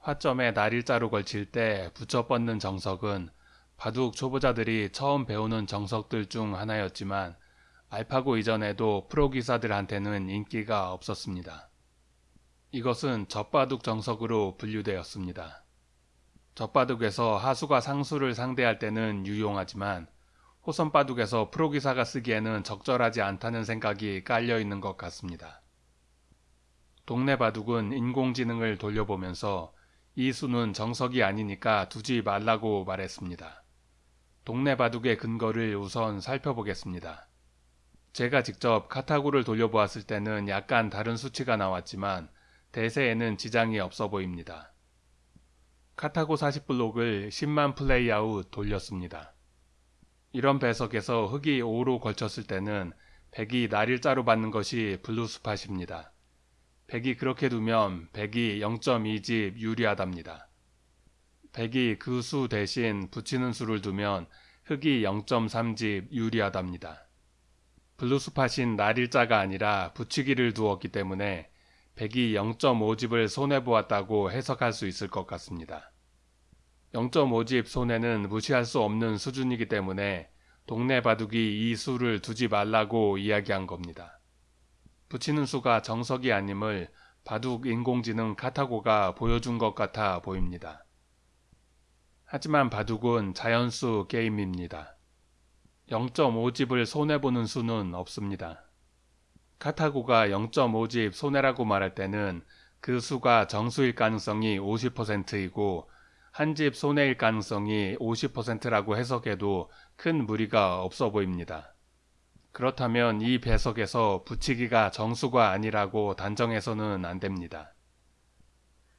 화점에 날일자로 걸칠 때 붙여 뻗는 정석은 바둑 초보자들이 처음 배우는 정석들 중 하나였지만 알파고 이전에도 프로 기사들한테는 인기가 없었습니다. 이것은 젖바둑 정석으로 분류되었습니다. 젖바둑에서 하수가 상수를 상대할 때는 유용하지만 호선바둑에서 프로 기사가 쓰기에는 적절하지 않다는 생각이 깔려 있는 것 같습니다. 동네 바둑은 인공지능을 돌려보면서 이 수는 정석이 아니니까 두지 말라고 말했습니다. 동네 바둑의 근거를 우선 살펴보겠습니다. 제가 직접 카타고를 돌려보았을 때는 약간 다른 수치가 나왔지만 대세에는 지장이 없어 보입니다. 카타고 40블록을 10만 플레이아웃 돌렸습니다. 이런 배석에서 흑이 5로 걸쳤을 때는 백이 날일자로 받는 것이 blue spot입니다. 백이 그렇게 두면 백이 0.2집 유리하답니다. 백이 그 수 대신 붙이는 수를 두면 흑이 0.3집 유리하답니다. blue spot인 날일자가 아니라 붙이기를 두었기 때문에 백이 0.5집을 손해보았다고 해석할 수 있을 것 같습니다. 0.5집 손해는 무시할 수 없는 수준이기 때문에 동네 바둑이 이 수를 두지 말라고 이야기한 겁니다. 붙이는 수가 정석이 아님을 바둑 인공지능 카타고가 보여준 것 같아 보입니다. 하지만 바둑은 자연수 게임입니다. 0.5집을 손해보는 수는 없습니다. 카타고가 0.5집 손해라고 말할 때는 그 수가 정수일 가능성이 50%이고 한 집 손해일 가능성이 50%라고 해석해도 큰 무리가 없어 보입니다. 그렇다면 이 배석에서 붙이기가 정수가 아니라고 단정해서는 안 됩니다.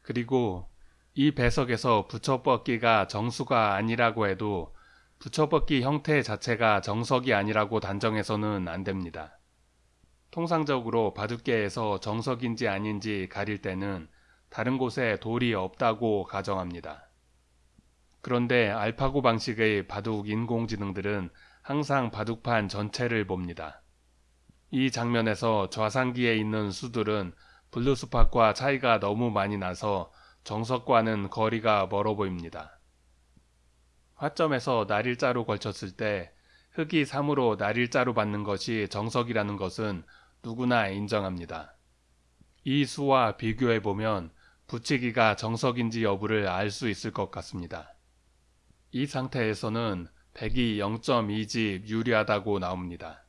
그리고 이 배석에서 붙여뻗기가 정수가 아니라고 해도 붙여뻗기 형태 자체가 정석이 아니라고 단정해서는 안 됩니다. 통상적으로 바둑계에서 정석인지 아닌지 가릴 때는 다른 곳에 돌이 없다고 가정합니다. 그런데 알파고 방식의 바둑 인공지능들은 항상 바둑판 전체를 봅니다. 이 장면에서 좌상기에 있는 수들은 블루스팟과 차이가 너무 많이 나서 정석과는 거리가 멀어 보입니다. 화점에서 날일자로 걸쳤을 때 흑이 3으로 날일자로 받는 것이 정석이라는 것은 누구나 인정합니다. 이 수와 비교해 보면 붙이기가 정석인지 여부를 알 수 있을 것 같습니다. 이 상태에서는 100이 0.2집 유리하다고 나옵니다.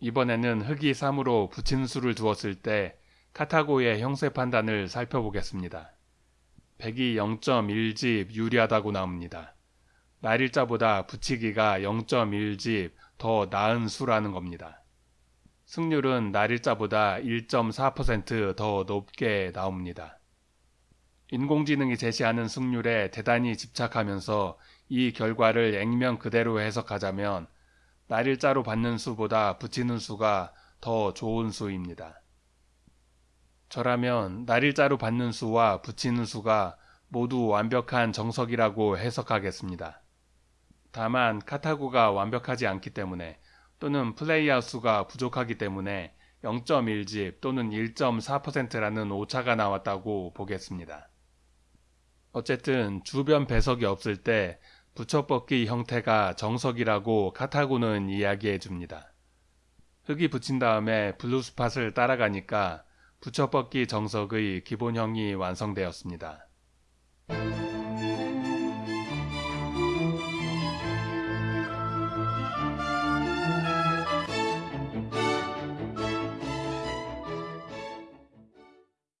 이번에는 흑이 3으로 붙인 수를 두었을 때 카타고의 형세 판단을 살펴보겠습니다. 100이 0.1집 유리하다고 나옵니다. 날일자보다 붙이기가 0.1집 더 나은 수라는 겁니다. 승률은 날일자보다 1.4%더 높게 나옵니다. 인공지능이 제시하는 승률에 대단히 집착하면서 이 결과를 액면 그대로 해석하자면 날일자로 받는 수보다 붙이는 수가 더 좋은 수입니다. 저라면 날일자로 받는 수와 붙이는 수가 모두 완벽한 정석이라고 해석하겠습니다. 다만 카타고가 완벽하지 않기 때문에 또는 playout 수가 부족하기 때문에 0.1집 또는 1.4%라는 오차가 나왔다고 보겠습니다. 어쨌든 주변 배석이 없을 때 붙여뻗기 형태가 정석이라고 카타고는 이야기해 줍니다. 흑이 붙인 다음에 blue spot을 따라가니까 붙여뻗기 정석의 기본형이 완성되었습니다.